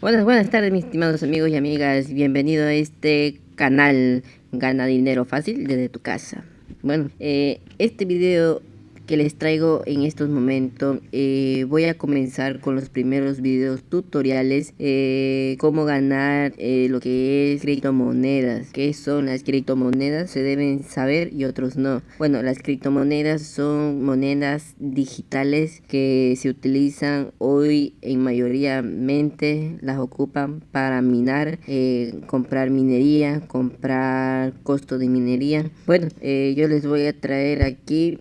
Buenas, buenas tardes mis estimados amigos y amigas, bienvenido a este canal Gana Dinero Fácil desde tu casa. Bueno, eh, este video que les traigo en estos momentos. Eh, voy a comenzar con los primeros videos tutoriales. Eh, cómo ganar eh, lo que es criptomonedas. ¿Qué son las criptomonedas? Se deben saber y otros no. Bueno, las criptomonedas son monedas digitales que se utilizan hoy en mayoría. Las ocupan para minar, comprar minería, comprar costo de minería. Bueno, yo les voy a traer aquí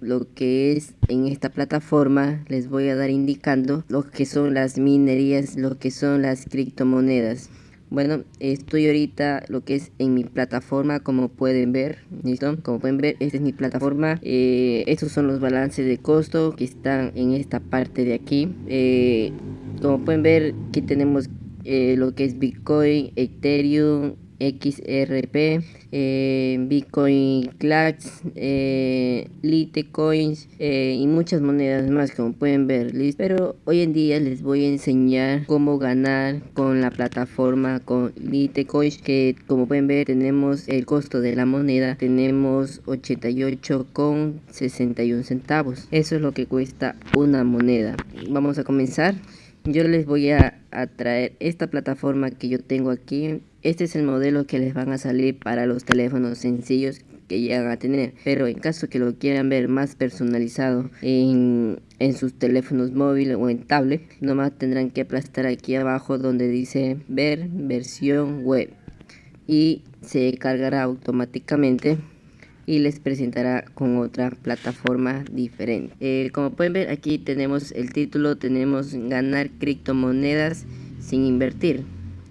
lo que es en esta plataforma les voy a dar indicando lo que son las minerías, lo que son las criptomonedas. Bueno, estoy ahorita lo que es en mi plataforma, como pueden ver, ¿listo? Como pueden ver, esta es mi plataforma. Eh, estos son los balances de costo que están en esta parte de aquí. Eh, como pueden ver, aquí tenemos eh, lo que es Bitcoin, Ethereum, XRP, eh, Bitcoin Clash, eh, Litecoins eh, y muchas monedas más como pueden ver. Pero hoy en día les voy a enseñar cómo ganar con la plataforma con Litecoins que como pueden ver tenemos el costo de la moneda, tenemos 88,61 centavos. Eso es lo que cuesta una moneda. Vamos a comenzar. Yo les voy a traer esta plataforma que yo tengo aquí este es el modelo que les van a salir para los teléfonos sencillos que llegan a tener. Pero en caso que lo quieran ver más personalizado en, sus teléfonos móviles o en tablet, nomás tendrán que aplastar aquí abajo donde dice ver versión web. Y se cargará automáticamente y les presentará con otra plataforma diferente. Eh, como pueden ver aquí tenemos el título, tenemos ganar criptomonedas sin invertir.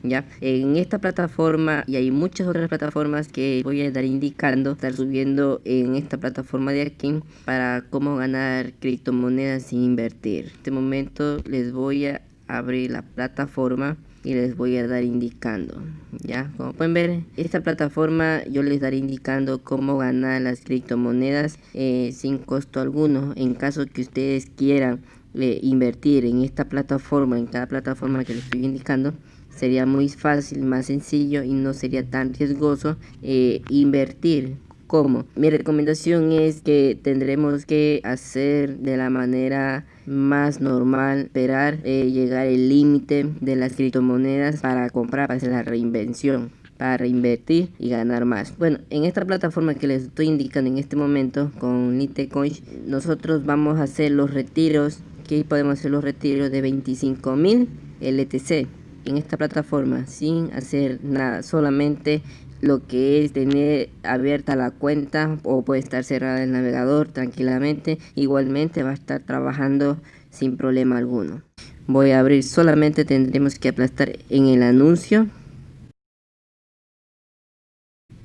¿Ya? En esta plataforma y hay muchas otras plataformas que voy a estar indicando, estar subiendo en esta plataforma de aquí para cómo ganar criptomonedas sin invertir. En este momento les voy a abrir la plataforma y les voy a dar indicando ya como pueden ver esta plataforma yo les daré indicando cómo ganar las criptomonedas eh, sin costo alguno en caso que ustedes quieran eh, invertir en esta plataforma en cada plataforma que les estoy indicando sería muy fácil, más sencillo y no sería tan riesgoso eh, invertir. ¿Cómo? Mi recomendación es que tendremos que hacer de la manera más normal, esperar eh, llegar el límite de las criptomonedas para comprar, para hacer la reinvención para reinvertir y ganar más. Bueno, en esta plataforma que les estoy indicando en este momento con Litecoin, nosotros vamos a hacer los retiros, que podemos hacer los retiros de 25.000 LTC en esta plataforma sin hacer nada, solamente lo que es tener abierta la cuenta o puede estar cerrada el navegador tranquilamente, igualmente va a estar trabajando sin problema alguno. Voy a abrir, solamente tendremos que aplastar en el anuncio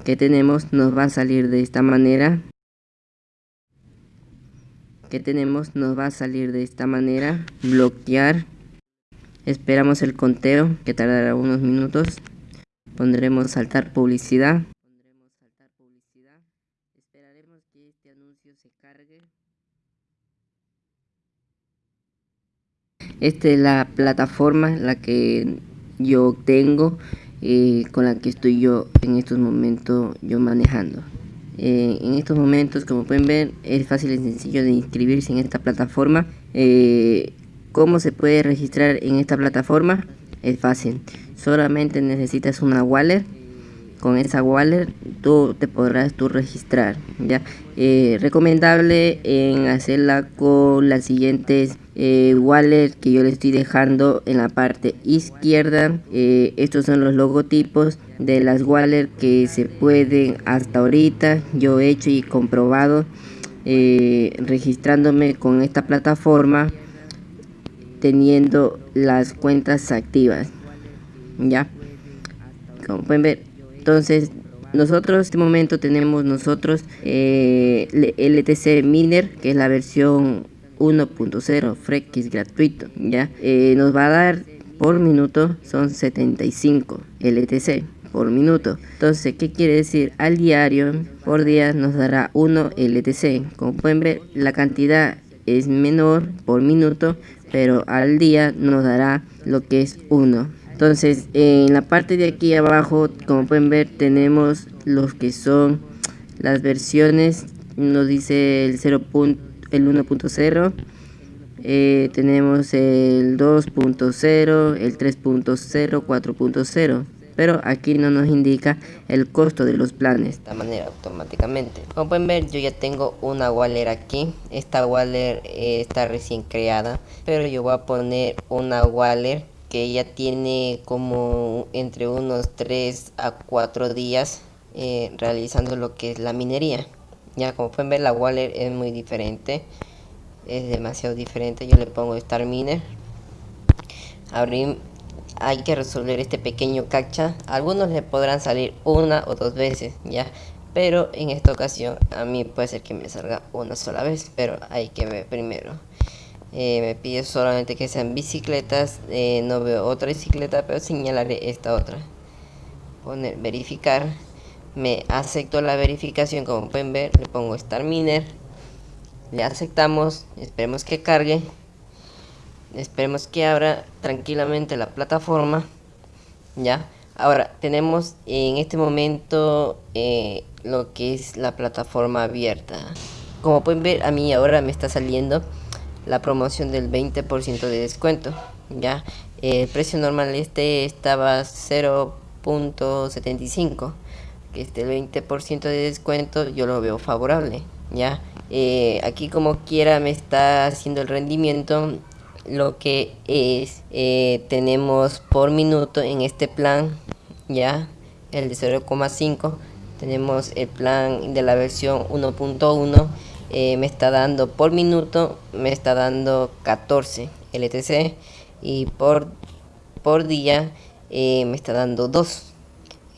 que tenemos, nos va a salir de esta manera. Que tenemos nos va a salir de esta manera. Bloquear Esperamos el conteo que tardará unos minutos. Pondremos saltar publicidad. Esperaremos que este anuncio se cargue. Esta es la plataforma la que yo tengo eh, con la que estoy yo en estos momentos yo manejando. Eh, en estos momentos como pueden ver es fácil y sencillo de inscribirse en esta plataforma. Eh, ¿Cómo se puede registrar en esta plataforma? Es fácil. Solamente necesitas una wallet. Con esa wallet tú te podrás tú registrar. ¿ya? Eh, recomendable en hacerla con las siguientes eh, wallets que yo le estoy dejando en la parte izquierda. Eh, estos son los logotipos de las wallets que se pueden hasta ahorita. Yo he hecho y comprobado registrándome con esta plataforma teniendo las cuentas activas ya como pueden ver entonces nosotros en este momento tenemos nosotros eh, LTC Miner que es la versión 1.0 Frex gratuito ya eh, nos va a dar por minuto son 75 LTC por minuto. Entonces qué quiere decir al diario por día nos dará 1 LTC como pueden ver la cantidad es menor por minuto pero al día nos dará lo que es 1. Entonces, en la parte de aquí abajo, como pueden ver, tenemos los que son las versiones. Nos dice el 0. el 1.0. Eh, tenemos el 2.0, el 3.0, 4.0 pero aquí no nos indica el costo de los planes. De esta manera automáticamente. Como pueden ver yo ya tengo una Waller aquí. Esta Waller eh, está recién creada pero yo voy a poner una Waller que ya tiene como entre unos 3 a 4 días eh, realizando lo que es la minería. Ya como pueden ver la Waller es muy diferente es demasiado diferente. Yo le pongo Star Miner. Abrir hay que resolver este pequeño cacha. Algunos le podrán salir una o dos veces, ya. Pero en esta ocasión a mí puede ser que me salga una sola vez, pero hay que ver primero. Eh, me pide solamente que sean bicicletas, eh, no veo otra bicicleta, pero señalaré esta otra. Poner verificar, me acepto la verificación como pueden ver, le pongo Star Miner, le aceptamos, esperemos que cargue esperemos que abra tranquilamente la plataforma ya ahora tenemos en este momento eh, lo que es la plataforma abierta. Como pueden ver a mí ahora me está saliendo la promoción del 20% de descuento ya el precio normal este estaba 0.75 que este 20% de descuento yo lo veo favorable ya eh, aquí como quiera me está haciendo el rendimiento lo que es eh, tenemos por minuto en este plan ya el de 0,5 tenemos el plan de la versión 1.1 eh, me está dando por minuto me está dando 14 LTC y por por día eh, me está dando 2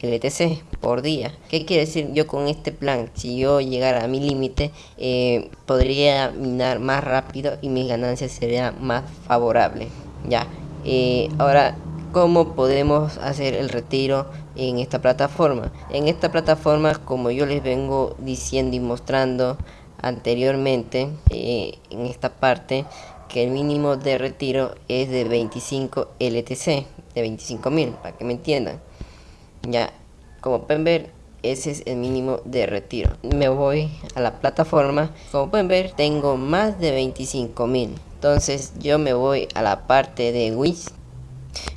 LTC por día. ¿Qué quiere decir yo con este plan? Si yo llegara a mi límite, eh, podría minar más rápido y mis ganancias serían más favorables. Ya, eh, ahora, ¿cómo podemos hacer el retiro en esta plataforma? En esta plataforma, como yo les vengo diciendo y mostrando anteriormente, eh, en esta parte, que el mínimo de retiro es de 25 LTC, de 25.000, para que me entiendan. Ya, como pueden ver, ese es el mínimo de retiro. Me voy a la plataforma. Como pueden ver, tengo más de 25 mil. Entonces yo me voy a la parte de Wish.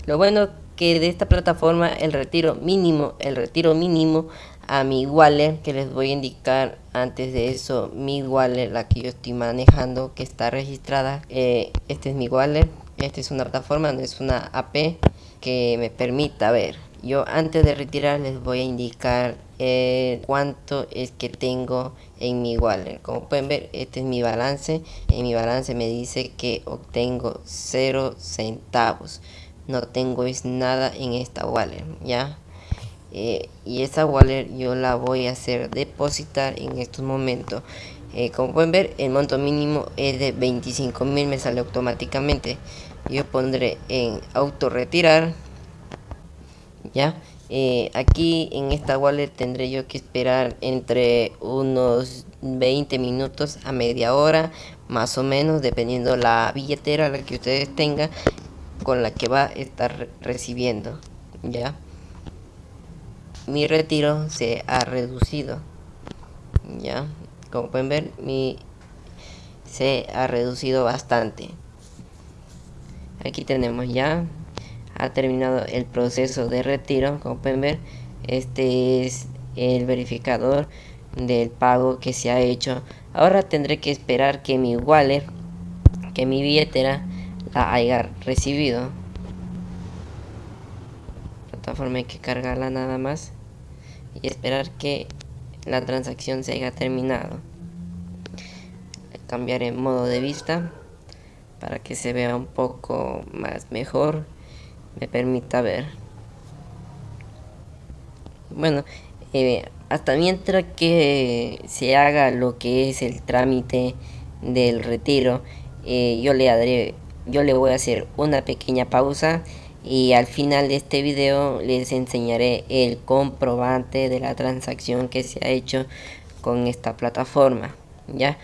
Lo bueno que de esta plataforma el retiro mínimo, el retiro mínimo a mi wallet que les voy a indicar antes de eso mi wallet la que yo estoy manejando que está registrada eh, este es mi wallet esta es una plataforma no es una AP que me permita ver yo antes de retirar les voy a indicar eh, cuánto es que tengo en mi wallet. Como pueden ver este es mi balance. En mi balance me dice que obtengo 0 centavos. No tengo es nada en esta wallet ya eh, y esa wallet yo la voy a hacer depositar en estos momentos. Eh, como pueden ver el monto mínimo es de 25 mil me sale automáticamente. Yo pondré en auto retirar ya eh, aquí en esta wallet tendré yo que esperar entre unos 20 minutos a media hora más o menos dependiendo la billetera la que ustedes tengan con la que va a estar recibiendo ya mi retiro se ha reducido ya como pueden ver mi se ha reducido bastante. Aquí tenemos ya ha terminado el proceso de retiro como pueden ver este es el verificador del pago que se ha hecho. Ahora tendré que esperar que mi wallet que mi billetera la haya recibido. Plataforma hay que cargarla nada más y esperar que la transacción se haya terminado. Cambiaré modo de vista para que se vea un poco más mejor me permita ver. Bueno eh, hasta mientras que se haga lo que es el trámite del retiro eh, yo le daré yo le voy a hacer una pequeña pausa y al final de este video les enseñaré el comprobante de la transacción que se ha hecho con esta plataforma ya